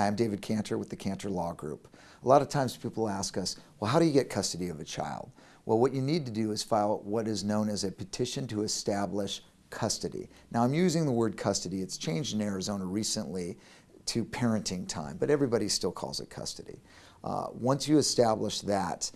I'm David Cantor with the Cantor Law Group. A lot of times people ask us, well, how do you get custody of a child? Well, what you need to do is file what is known as a petition to establish custody. Now, I'm using the word custody. It's changed in Arizona recently to parenting time, but everybody still calls it custody. Uh, once you establish that,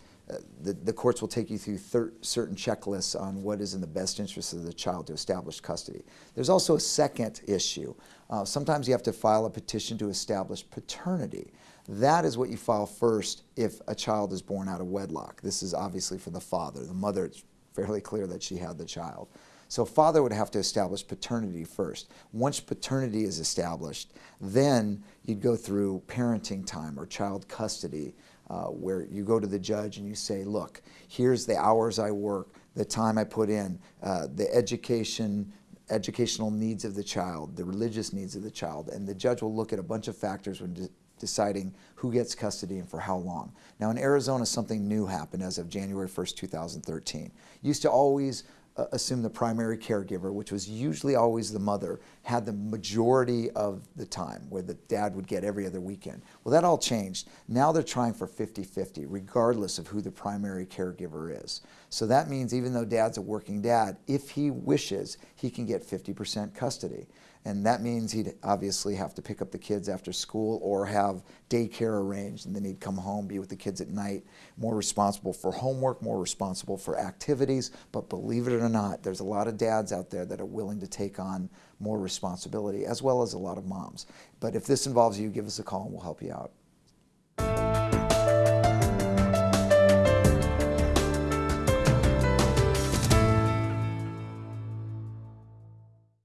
the, the, courts will take you through certain checklists on what is in the best interest of the child to establish custody. There's also a second issue. Uh, sometimes you have to file a petition to establish paternity. That is what you file first if a child is born out of wedlock. This is obviously for the father. The mother, it's fairly clear that she had the child. So father would have to establish paternity first. Once paternity is established, then you'd go through parenting time or child custody, uh, where you go to the judge and you say, look, here's the hours I work, the time I put in, uh, the education, educational needs of the child, the religious needs of the child, and the judge will look at a bunch of factors when de deciding who gets custody and for how long. Now in Arizona, something new happened as of January 1st, 2013. Used to always Uh, assume the primary caregiver, which was usually always the mother, had the majority of the time, where the dad would get every other weekend. Well, that all changed. Now they're trying for 50-50, regardless of who the primary caregiver is. So that means even though dad's a working dad, if he wishes, he can get 50% custody. And that means he'd obviously have to pick up the kids after school or have daycare arranged and then he'd come home, be with the kids at night, more responsible for homework, more responsible for activities. But believe it or not, there's a lot of dads out there that are willing to take on more responsibility as well as a lot of moms. But if this involves you, give us a call and we'll help you out.